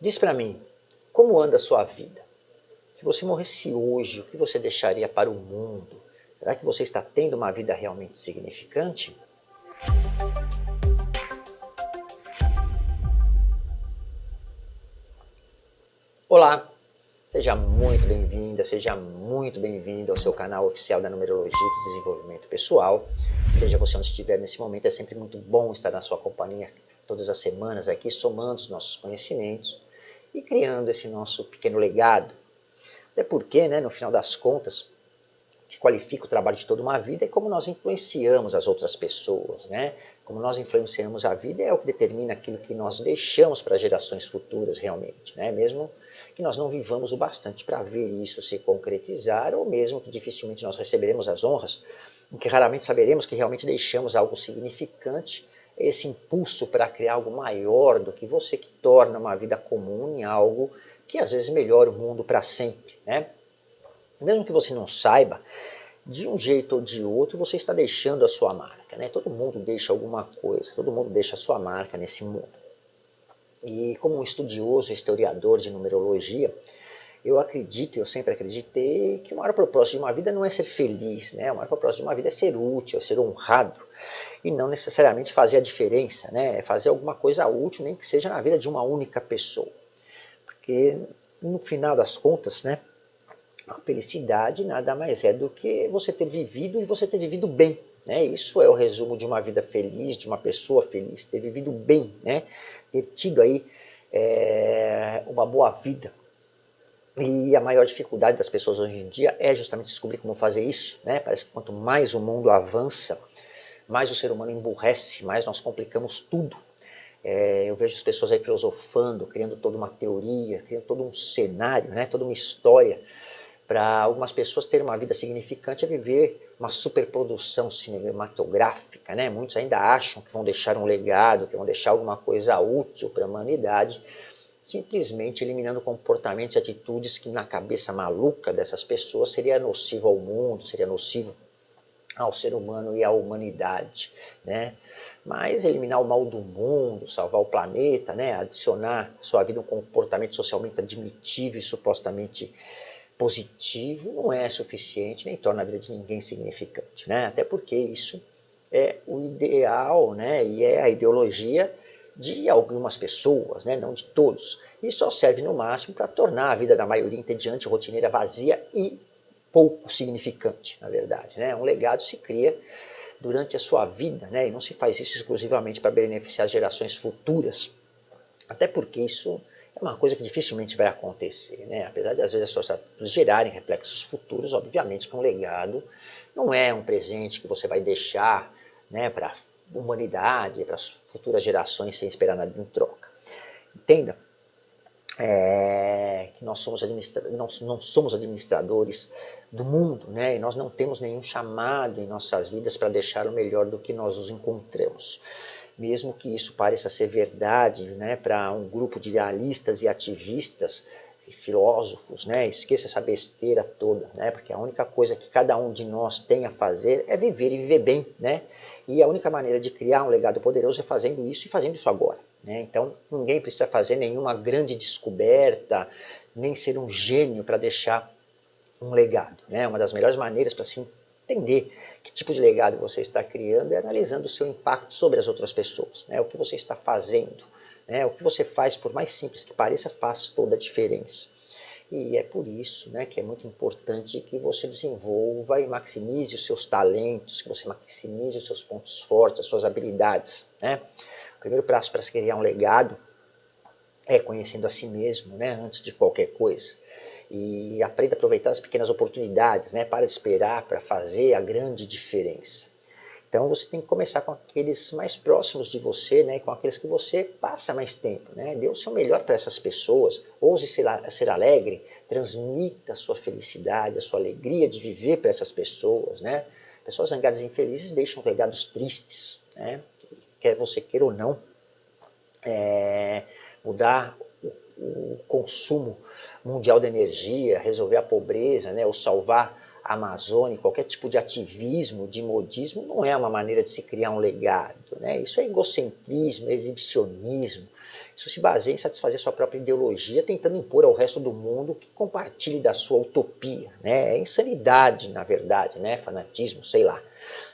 Diz para mim, como anda a sua vida? Se você morresse hoje, o que você deixaria para o mundo? Será que você está tendo uma vida realmente significante? Olá, seja muito bem-vinda, seja muito bem-vindo ao seu canal oficial da Numerologia do Desenvolvimento Pessoal. Seja você onde estiver nesse momento, é sempre muito bom estar na sua companhia todas as semanas aqui, somando os nossos conhecimentos e criando esse nosso pequeno legado. Até porque, né, no final das contas, o que qualifica o trabalho de toda uma vida é como nós influenciamos as outras pessoas, né? Como nós influenciamos a vida é o que determina aquilo que nós deixamos para gerações futuras realmente, né? Mesmo que nós não vivamos o bastante para ver isso se concretizar, ou mesmo que dificilmente nós receberemos as honras, em que raramente saberemos que realmente deixamos algo significante esse impulso para criar algo maior do que você que torna uma vida comum em algo que às vezes melhora o mundo para sempre. Né? Mesmo que você não saiba, de um jeito ou de outro você está deixando a sua marca. Né? Todo mundo deixa alguma coisa, todo mundo deixa a sua marca nesse mundo. E como um estudioso, historiador de numerologia, eu acredito, eu sempre acreditei, que o maior propósito de uma vida não é ser feliz, né? o maior propósito de uma vida é ser útil, é ser honrado, e não necessariamente fazer a diferença, né? É fazer alguma coisa útil, nem que seja na vida de uma única pessoa. Porque no final das contas, né, a felicidade nada mais é do que você ter vivido e você ter vivido bem. Né? Isso é o resumo de uma vida feliz, de uma pessoa feliz, ter vivido bem, né? ter tido aí é, uma boa vida. E a maior dificuldade das pessoas hoje em dia é justamente descobrir como fazer isso. Né? Parece que quanto mais o mundo avança, mais o ser humano emburrece, mais nós complicamos tudo. É, eu vejo as pessoas aí filosofando, criando toda uma teoria, criando todo um cenário, né, toda uma história. Para algumas pessoas ter uma vida significante é viver uma superprodução cinematográfica. Né? Muitos ainda acham que vão deixar um legado, que vão deixar alguma coisa útil para a humanidade, simplesmente eliminando comportamentos e atitudes que na cabeça maluca dessas pessoas seria nocivo ao mundo, seria nocivo ao ser humano e à humanidade, né? Mas eliminar o mal do mundo, salvar o planeta, né? adicionar sua vida um comportamento socialmente admitível e supostamente positivo não é suficiente, nem torna a vida de ninguém significante, né? Até porque isso é o ideal, né? E é a ideologia de algumas pessoas, né? não de todos. E só serve no máximo para tornar a vida da maioria entediante, rotineira, vazia e pouco significante, na verdade. Né? Um legado se cria durante a sua vida, né? e não se faz isso exclusivamente para beneficiar as gerações futuras, até porque isso é uma coisa que dificilmente vai acontecer. Né? Apesar de às vezes as atitudes gerarem reflexos futuros, obviamente que um legado não é um presente que você vai deixar né, para humanidade, para as futuras gerações sem esperar nada em troca. Entenda? É, que nós somos não, não somos administradores do mundo, né? e nós não temos nenhum chamado em nossas vidas para deixar o melhor do que nós os encontramos. Mesmo que isso pareça ser verdade né, para um grupo de idealistas e ativistas, filósofos, né? esqueça essa besteira toda, né? porque a única coisa que cada um de nós tem a fazer é viver e viver bem. Né? E a única maneira de criar um legado poderoso é fazendo isso e fazendo isso agora. Né? Então ninguém precisa fazer nenhuma grande descoberta, nem ser um gênio para deixar um legado. Né? Uma das melhores maneiras para se entender que tipo de legado você está criando é analisando o seu impacto sobre as outras pessoas, né? o que você está fazendo. Né? O que você faz, por mais simples que pareça, faz toda a diferença. E é por isso né, que é muito importante que você desenvolva e maximize os seus talentos, que você maximize os seus pontos fortes, as suas habilidades. Né? O primeiro passo para se criar um legado é conhecendo a si mesmo, né, antes de qualquer coisa e aprenda a aproveitar as pequenas oportunidades, né? Para esperar para fazer a grande diferença. Então você tem que começar com aqueles mais próximos de você, né? Com aqueles que você passa mais tempo, né? Dê o seu melhor para essas pessoas, ouse ser, alegre, transmita a sua felicidade, a sua alegria de viver para essas pessoas, né? Pessoas zangadas e infelizes deixam legados tristes, né? Quer você queira ou não, é, mudar o, o consumo mundial da energia, resolver a pobreza, né, ou salvar Amazônia, qualquer tipo de ativismo, de modismo, não é uma maneira de se criar um legado. Né? Isso é egocentrismo, é exibicionismo. Isso se baseia em satisfazer sua própria ideologia, tentando impor ao resto do mundo que compartilhe da sua utopia. Né? É insanidade, na verdade, né? fanatismo, sei lá.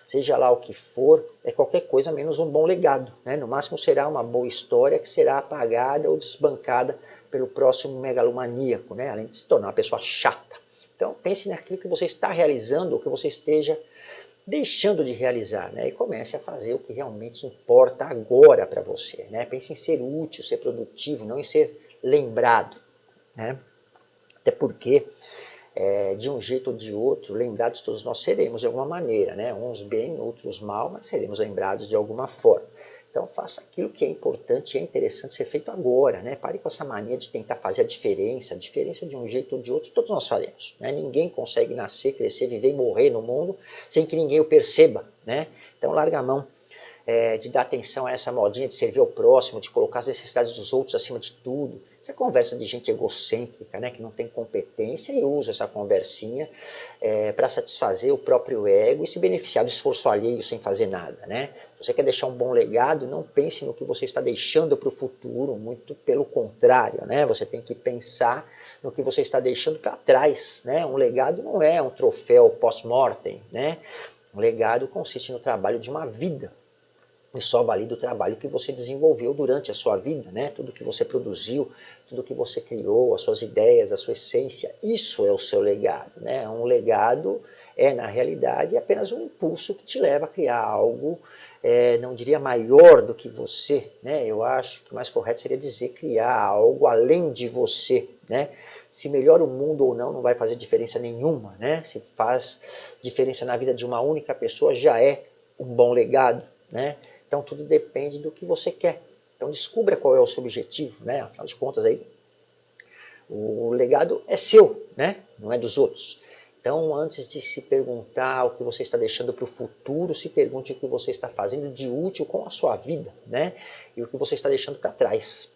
Seja lá o que for, é qualquer coisa menos um bom legado. Né? No máximo será uma boa história que será apagada ou desbancada pelo próximo megalomaníaco, né? além de se tornar uma pessoa chata. Então pense naquilo que você está realizando ou que você esteja deixando de realizar, né? E comece a fazer o que realmente importa agora para você, né? Pense em ser útil, ser produtivo, não em ser lembrado, né? Até porque, é, de um jeito ou de outro, lembrados todos nós seremos de alguma maneira, né? Uns bem, outros mal, mas seremos lembrados de alguma forma. Então faça aquilo que é importante e é interessante ser feito agora. Né? Pare com essa mania de tentar fazer a diferença. A diferença de um jeito ou de outro, todos nós faremos. Né? Ninguém consegue nascer, crescer, viver e morrer no mundo sem que ninguém o perceba. Né? Então larga a mão é, de dar atenção a essa modinha de servir ao próximo, de colocar as necessidades dos outros acima de tudo. Isso é conversa de gente egocêntrica, né, que não tem competência e usa essa conversinha é, para satisfazer o próprio ego e se beneficiar do esforço alheio sem fazer nada. Né? Se você quer deixar um bom legado, não pense no que você está deixando para o futuro, muito pelo contrário. Né? Você tem que pensar no que você está deixando para trás. Né? Um legado não é um troféu post-mortem. Né? Um legado consiste no trabalho de uma vida e só valida o trabalho que você desenvolveu durante a sua vida, né? Tudo que você produziu, tudo que você criou, as suas ideias, a sua essência, isso é o seu legado, né? Um legado é, na realidade, apenas um impulso que te leva a criar algo, é, não diria maior do que você, né? Eu acho que mais correto seria dizer criar algo além de você, né? Se melhora o mundo ou não, não vai fazer diferença nenhuma, né? Se faz diferença na vida de uma única pessoa, já é um bom legado, né? Então tudo depende do que você quer. Então descubra qual é o seu objetivo, né? Afinal de contas aí, o legado é seu, né? Não é dos outros. Então, antes de se perguntar o que você está deixando para o futuro, se pergunte o que você está fazendo de útil com a sua vida, né? E o que você está deixando para trás.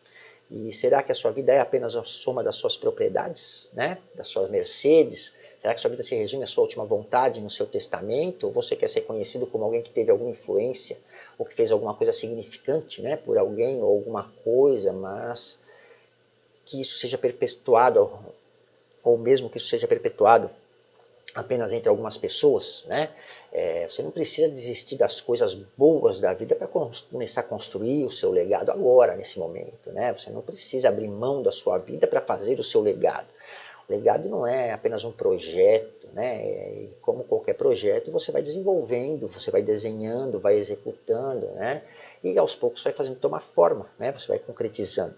E será que a sua vida é apenas a soma das suas propriedades, né? Das suas Mercedes, Será que sua vida se resume à sua última vontade no seu testamento? Ou você quer ser conhecido como alguém que teve alguma influência ou que fez alguma coisa significante né, por alguém ou alguma coisa, mas que isso seja perpetuado, ou mesmo que isso seja perpetuado apenas entre algumas pessoas, né? É, você não precisa desistir das coisas boas da vida para começar a construir o seu legado agora, nesse momento, né? Você não precisa abrir mão da sua vida para fazer o seu legado. Legado não é apenas um projeto, né? E como qualquer projeto, você vai desenvolvendo, você vai desenhando, vai executando, né? E aos poucos vai fazendo tomar forma, né? Você vai concretizando.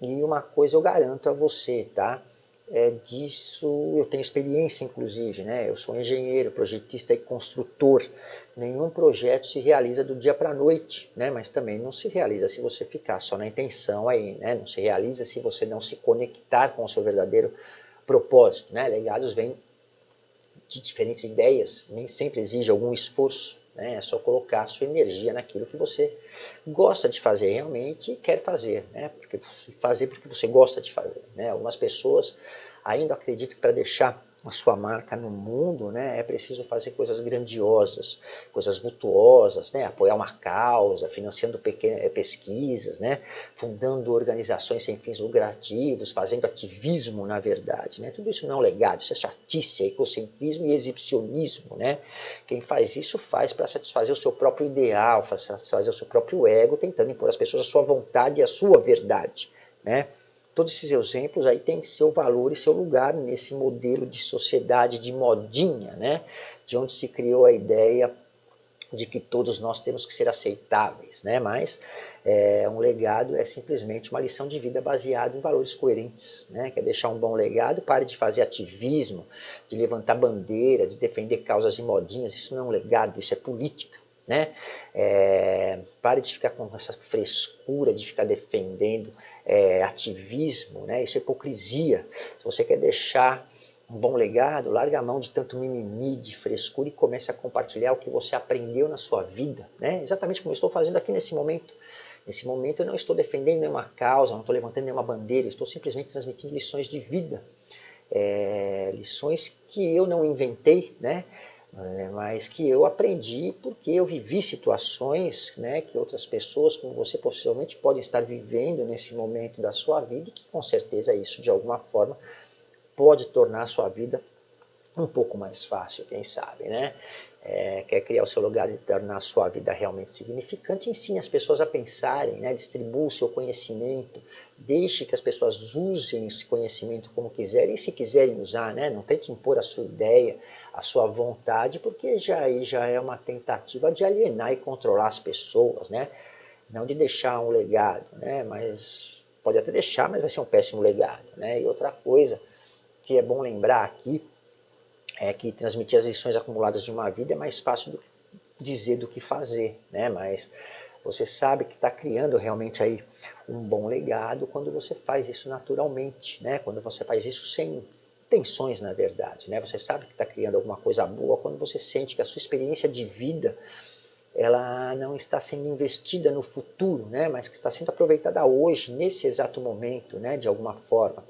E uma coisa eu garanto a você, tá? É disso eu tenho experiência, inclusive, né? Eu sou engenheiro, projetista e construtor. Nenhum projeto se realiza do dia para a noite, né? Mas também não se realiza se você ficar só na intenção aí, né? Não se realiza se você não se conectar com o seu verdadeiro propósito. Né? Legados vêm de diferentes ideias, nem sempre exige algum esforço. Né? É só colocar a sua energia naquilo que você gosta de fazer realmente e quer fazer. Né? Porque, fazer porque você gosta de fazer. Né? Algumas pessoas ainda acreditam que para deixar a sua marca no mundo, né, é preciso fazer coisas grandiosas, coisas virtuosas, né, apoiar uma causa, financiando eh, pesquisas, né, fundando organizações sem fins lucrativos, fazendo ativismo na verdade. Né, tudo isso não é um legado, isso é chatice, é egocentrismo e exibicionismo. Né. Quem faz isso faz para satisfazer o seu próprio ideal, para satisfazer o seu próprio ego, tentando impor às pessoas a sua vontade e a sua verdade. Né. Todos esses exemplos aí têm seu valor e seu lugar nesse modelo de sociedade de modinha, né? de onde se criou a ideia de que todos nós temos que ser aceitáveis, né? mas é, um legado é simplesmente uma lição de vida baseada em valores coerentes, né? quer deixar um bom legado, pare de fazer ativismo, de levantar bandeira, de defender causas de modinhas, isso não é um legado, isso é política. Né? É, pare de ficar com essa frescura de ficar defendendo é, ativismo, né? isso é hipocrisia. Se você quer deixar um bom legado, larga a mão de tanto mimimi, de frescura e comece a compartilhar o que você aprendeu na sua vida. Né? Exatamente como eu estou fazendo aqui nesse momento. Nesse momento eu não estou defendendo nenhuma causa, não estou levantando nenhuma bandeira, estou simplesmente transmitindo lições de vida. é, lições que eu não inventei, né? É, mas que eu aprendi porque eu vivi situações né, que outras pessoas, como você, possivelmente podem estar vivendo nesse momento da sua vida e que com certeza isso, de alguma forma, pode tornar a sua vida um pouco mais fácil, quem sabe, né? É, quer criar o seu lugar e tornar a sua vida realmente significante, ensine as pessoas a pensarem, né? distribua o seu conhecimento, deixe que as pessoas usem esse conhecimento como quiserem, e se quiserem usar, né? não tente impor a sua ideia, a sua vontade, porque já aí já é uma tentativa de alienar e controlar as pessoas, né? não de deixar um legado, né? mas pode até deixar, mas vai ser um péssimo legado. Né? E outra coisa que é bom lembrar aqui, é que transmitir as lições acumuladas de uma vida é mais fácil do que dizer do que fazer, né? Mas você sabe que está criando realmente aí um bom legado quando você faz isso naturalmente, né? Quando você faz isso sem tensões, na verdade, né? Você sabe que está criando alguma coisa boa quando você sente que a sua experiência de vida ela não está sendo investida no futuro, né? Mas que está sendo aproveitada hoje, nesse exato momento, né? De alguma forma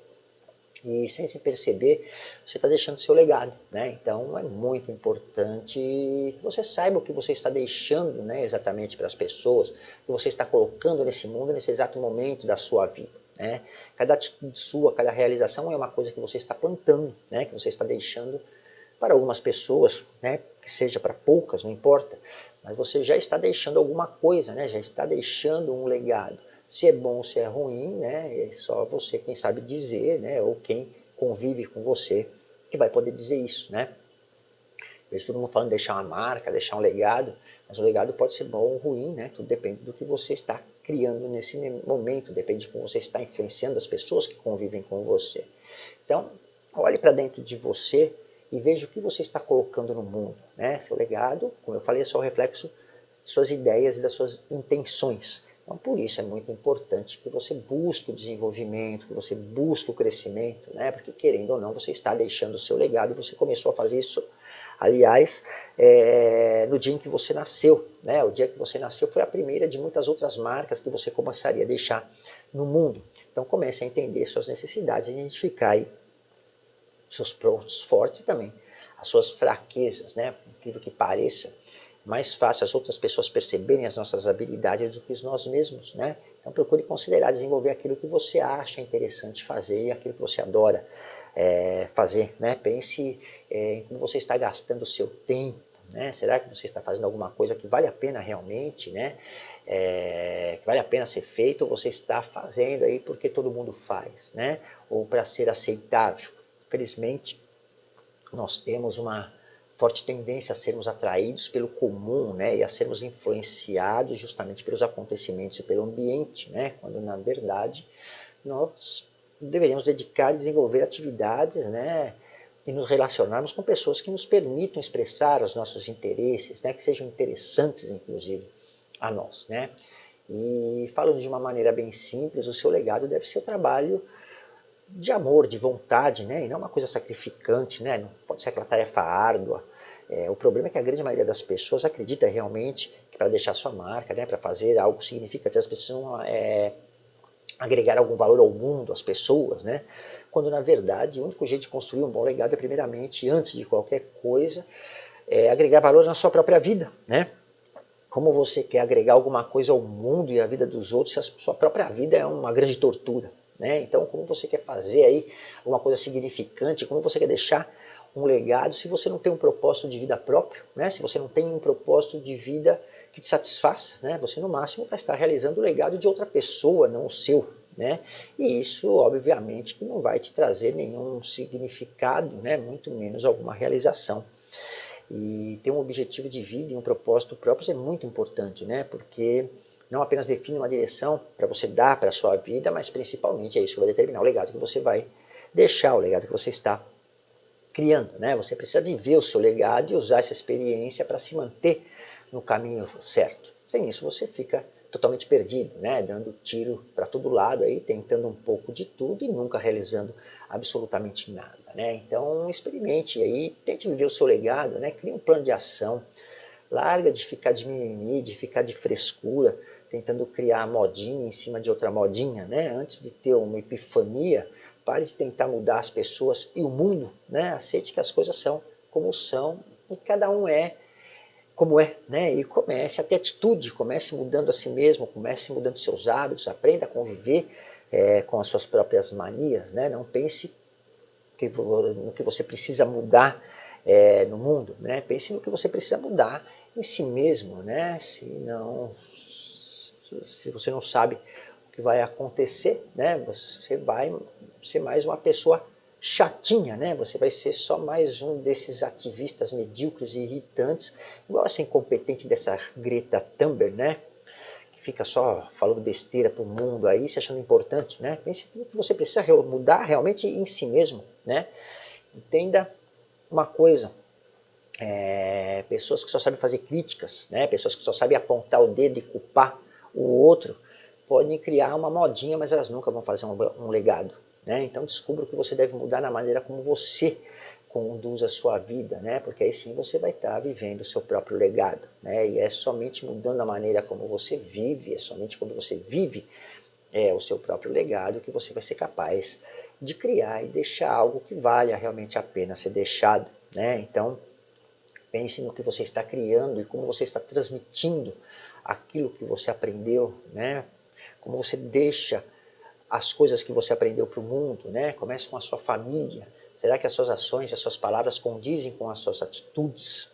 e sem se perceber, você está deixando seu legado. Né? Então é muito importante que você saiba o que você está deixando né, exatamente para as pessoas, que você está colocando nesse mundo nesse exato momento da sua vida. Né? Cada atitude sua, cada realização é uma coisa que você está plantando, né, que você está deixando para algumas pessoas, né, que seja para poucas, não importa, mas você já está deixando alguma coisa, né, já está deixando um legado. Se é bom ou se é ruim, né, é só você quem sabe dizer, né, ou quem convive com você que vai poder dizer isso, né. Vejo todo mundo falando de deixar uma marca, deixar um legado, mas o legado pode ser bom ou ruim, né, tudo depende do que você está criando nesse momento, depende de como você está influenciando as pessoas que convivem com você. Então, olhe para dentro de você e veja o que você está colocando no mundo. Né? Seu legado, como eu falei, é só o reflexo de suas ideias e das suas intenções. Então, por isso é muito importante que você busque o desenvolvimento, que você busque o crescimento, né? porque querendo ou não, você está deixando o seu legado e você começou a fazer isso, aliás, é, no dia em que você nasceu. Né? O dia que você nasceu foi a primeira de muitas outras marcas que você começaria a deixar no mundo. Então comece a entender suas necessidades, identificar aí seus pontos fortes também, as suas fraquezas, né? incrível que pareça mais fácil as outras pessoas perceberem as nossas habilidades do que nós mesmos, né? Então procure considerar desenvolver aquilo que você acha interessante fazer e aquilo que você adora é, fazer, né? Pense é, em como você está gastando o seu tempo, né? Será que você está fazendo alguma coisa que vale a pena realmente, né? É, que vale a pena ser feito ou você está fazendo aí porque todo mundo faz, né? Ou para ser aceitável. Felizmente, nós temos uma forte tendência a sermos atraídos pelo comum né, e a sermos influenciados justamente pelos acontecimentos e pelo ambiente, né, quando na verdade nós deveríamos dedicar e desenvolver atividades né, e nos relacionarmos com pessoas que nos permitam expressar os nossos interesses, né, que sejam interessantes inclusive a nós. Né. E falando de uma maneira bem simples, o seu legado deve ser o trabalho de amor, de vontade, né? E não uma coisa sacrificante, né? Não pode ser aquela tarefa árdua. É, o problema é que a grande maioria das pessoas acredita realmente que para deixar sua marca, né, para fazer algo significativo, as pessoas é, agregar algum valor ao mundo, às pessoas, né? Quando na verdade o único jeito de construir um bom legado é primeiramente, antes de qualquer coisa, é agregar valor na sua própria vida, né? Como você quer agregar alguma coisa ao mundo e à vida dos outros se a sua própria vida é uma grande tortura, né? Então, como você quer fazer aí uma coisa significante, como você quer deixar um legado se você não tem um propósito de vida próprio, né? se você não tem um propósito de vida que te satisfaça, né? você no máximo vai estar realizando o legado de outra pessoa, não o seu. Né? E isso, obviamente, que não vai te trazer nenhum significado, né? muito menos alguma realização. E ter um objetivo de vida e um propósito próprio é muito importante, né? porque não apenas define uma direção para você dar para a sua vida, mas principalmente é isso que vai determinar o legado que você vai deixar, o legado que você está criando. Né? Você precisa viver o seu legado e usar essa experiência para se manter no caminho certo. Sem isso você fica totalmente perdido, né? dando tiro para todo lado, aí, tentando um pouco de tudo e nunca realizando absolutamente nada. Né? Então experimente aí, tente viver o seu legado, né? crie um plano de ação, larga de ficar de mimimi, de ficar de frescura, tentando criar modinha em cima de outra modinha, né? Antes de ter uma epifania, Pare de tentar mudar as pessoas e o mundo, né? Aceite que as coisas são como são e cada um é como é, né? E comece a ter atitude, comece mudando a si mesmo, comece mudando seus hábitos, aprenda a conviver é, com as suas próprias manias, né? Não pense que, no que você precisa mudar é, no mundo, né? Pense no que você precisa mudar em si mesmo, né? Se não, se você não sabe o que vai acontecer, né? Você vai ser mais uma pessoa chatinha, né? Você vai ser só mais um desses ativistas medíocres e irritantes, igual essa incompetente dessa Greta Thunberg, né? Que fica só falando besteira pro mundo aí, se achando importante, né? Você precisa mudar realmente em si mesmo, né? Entenda uma coisa, é, pessoas que só sabem fazer críticas, né? Pessoas que só sabem apontar o dedo e culpar o outro, podem criar uma modinha, mas elas nunca vão fazer um, um legado, né? Então descubra o que você deve mudar na maneira como você conduz a sua vida, né? porque aí sim você vai estar vivendo o seu próprio legado. Né? E é somente mudando a maneira como você vive, é somente quando você vive é, o seu próprio legado que você vai ser capaz de criar e deixar algo que valha realmente a pena ser deixado. Né? Então, pense no que você está criando e como você está transmitindo aquilo que você aprendeu, né? como você deixa as coisas que você aprendeu para o mundo, né? Comece com a sua família. Será que as suas ações, as suas palavras condizem com as suas atitudes?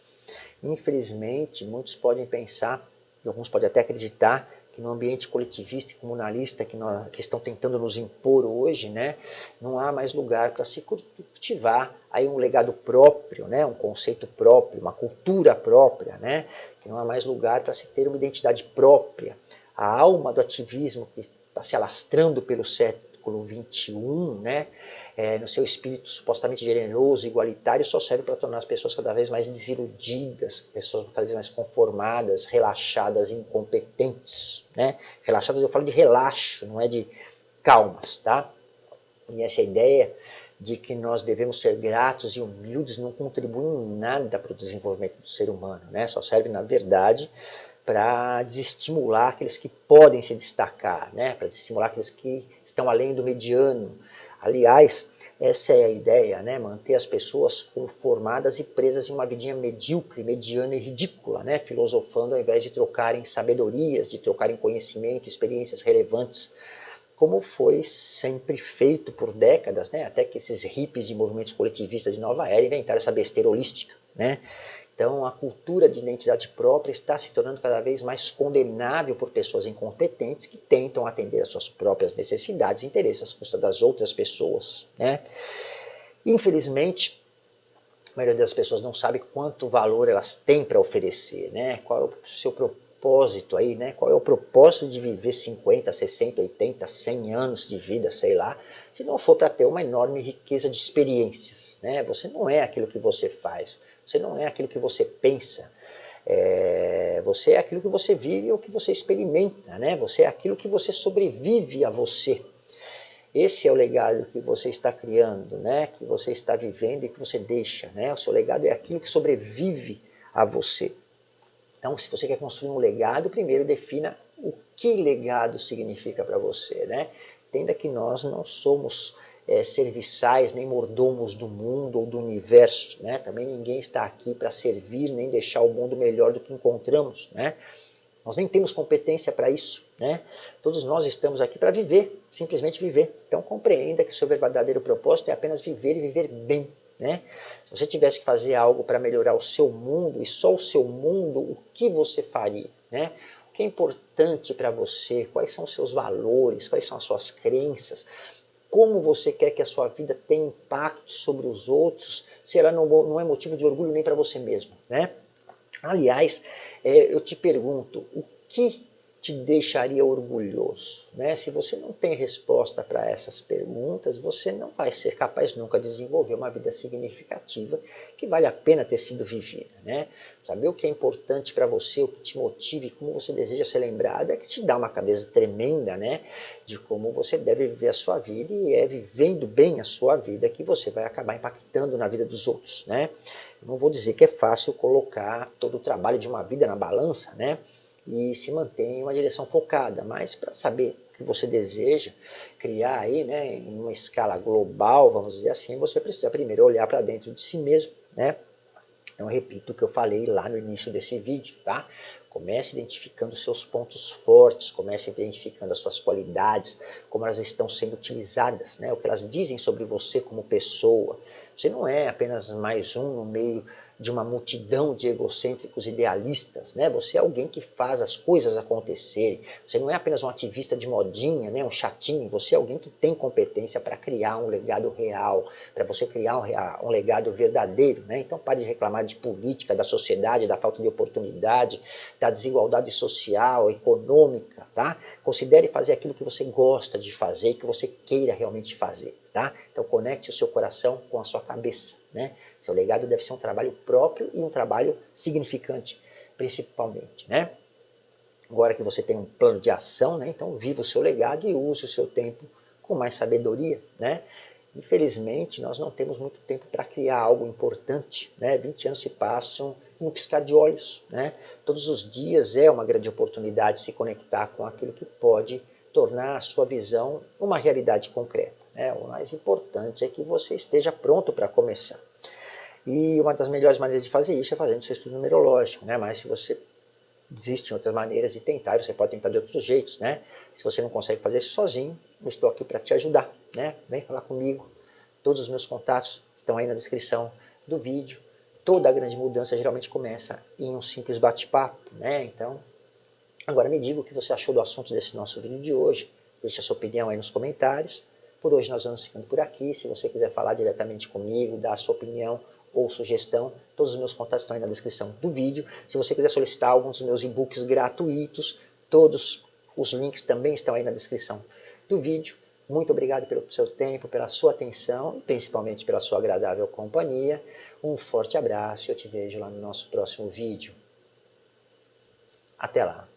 Infelizmente, muitos podem pensar, e alguns podem até acreditar, que no ambiente coletivista e comunalista que, nós, que estão tentando nos impor hoje, né, não há mais lugar para se cultivar aí um legado próprio, né, um conceito próprio, uma cultura própria, né, que não há mais lugar para se ter uma identidade própria. A alma do ativismo que está se alastrando pelo século XXI, né? É, no seu espírito supostamente generoso, igualitário, só serve para tornar as pessoas cada vez mais desiludidas, pessoas cada vez mais conformadas, relaxadas, incompetentes. Né? Relaxadas, eu falo de relaxo, não é de calmas. Tá? E essa ideia de que nós devemos ser gratos e humildes não contribui em nada para o desenvolvimento do ser humano. Né? Só serve, na verdade, para desestimular aqueles que podem se destacar, né? para desestimular aqueles que estão além do mediano. Aliás, essa é a ideia, né? manter as pessoas conformadas e presas em uma vidinha medíocre, mediana e ridícula, né? filosofando ao invés de trocarem sabedorias, de trocarem conhecimento, experiências relevantes, como foi sempre feito por décadas, né? até que esses hippies de movimentos coletivistas de nova era inventaram essa besteira holística. Né? Então, a cultura de identidade própria está se tornando cada vez mais condenável por pessoas incompetentes que tentam atender às suas próprias necessidades e interesses às custas das outras pessoas. Né? Infelizmente, a maioria das pessoas não sabe quanto valor elas têm para oferecer, né? qual é o seu propósito aí, né? qual é o propósito de viver 50, 60, 80, 100 anos de vida, sei lá, se não for para ter uma enorme riqueza de experiências. Né? Você não é aquilo que você faz, você não é aquilo que você pensa, é, você é aquilo que você vive ou que você experimenta, né? Você é aquilo que você sobrevive a você. Esse é o legado que você está criando, né? Que você está vivendo e que você deixa, né? O seu legado é aquilo que sobrevive a você. Então, se você quer construir um legado, primeiro defina o que legado significa para você, né? Entenda que nós não somos é, serviçais, nem mordomos do mundo ou do universo. Né? Também ninguém está aqui para servir, nem deixar o mundo melhor do que encontramos. Né? Nós nem temos competência para isso. Né? Todos nós estamos aqui para viver, simplesmente viver. Então compreenda que o seu verdadeiro propósito é apenas viver e viver bem. Né? Se você tivesse que fazer algo para melhorar o seu mundo e só o seu mundo, o que você faria? Né? O que é importante para você? Quais são os seus valores? Quais são as suas crenças? como você quer que a sua vida tenha impacto sobre os outros, se ela não, não é motivo de orgulho nem para você mesmo. Né? Aliás, é, eu te pergunto, o que te deixaria orgulhoso? Né? Se você não tem resposta para essas perguntas, você não vai ser capaz nunca de desenvolver uma vida significativa que vale a pena ter sido vivida. Né? Saber o que é importante para você, o que te motive, como você deseja ser lembrado, é que te dá uma cabeça tremenda né? de como você deve viver a sua vida e é vivendo bem a sua vida que você vai acabar impactando na vida dos outros. Né? Eu não vou dizer que é fácil colocar todo o trabalho de uma vida na balança, né? E se mantém uma direção focada, mas para saber que você deseja criar aí, né, em uma escala global, vamos dizer assim, você precisa primeiro olhar para dentro de si mesmo, né? Então, repito o que eu falei lá no início desse vídeo, tá? Comece identificando seus pontos fortes, comece identificando as suas qualidades, como elas estão sendo utilizadas, né? o que elas dizem sobre você como pessoa. Você não é apenas mais um no meio de uma multidão de egocêntricos idealistas, né? Você é alguém que faz as coisas acontecerem. Você não é apenas um ativista de modinha, né? Um chatinho. Você é alguém que tem competência para criar um legado real, para você criar um, um, legado verdadeiro, né? Então pare de reclamar de política, da sociedade, da falta de oportunidade, da desigualdade social, econômica, tá? Considere fazer aquilo que você gosta de fazer, que você queira realmente fazer, tá? Então conecte o seu coração com a sua cabeça, né? Seu legado deve ser um trabalho próprio e um trabalho significante, principalmente, né? Agora que você tem um plano de ação, né? Então viva o seu legado e use o seu tempo com mais sabedoria, né? Infelizmente, nós não temos muito tempo para criar algo importante. Né? 20 anos se passam em um piscar de olhos. Né? Todos os dias é uma grande oportunidade de se conectar com aquilo que pode tornar a sua visão uma realidade concreta. Né? O mais importante é que você esteja pronto para começar. E uma das melhores maneiras de fazer isso é fazendo seu estudo numerológico, né? Mas se você existem outras maneiras de tentar, você pode tentar de outros jeitos, né? Se você não consegue fazer isso sozinho, eu estou aqui para te ajudar, né? Vem falar comigo. Todos os meus contatos estão aí na descrição do vídeo. Toda a grande mudança geralmente começa em um simples bate-papo, né? Então, agora me diga o que você achou do assunto desse nosso vídeo de hoje. Deixe a sua opinião aí nos comentários. Por hoje nós vamos ficando por aqui. Se você quiser falar diretamente comigo, dar a sua opinião ou sugestão, todos os meus contatos estão aí na descrição do vídeo. Se você quiser solicitar alguns dos meus e-books gratuitos, todos os links também estão aí na descrição do vídeo. Muito obrigado pelo seu tempo, pela sua atenção e principalmente pela sua agradável companhia. Um forte abraço e eu te vejo lá no nosso próximo vídeo. Até lá!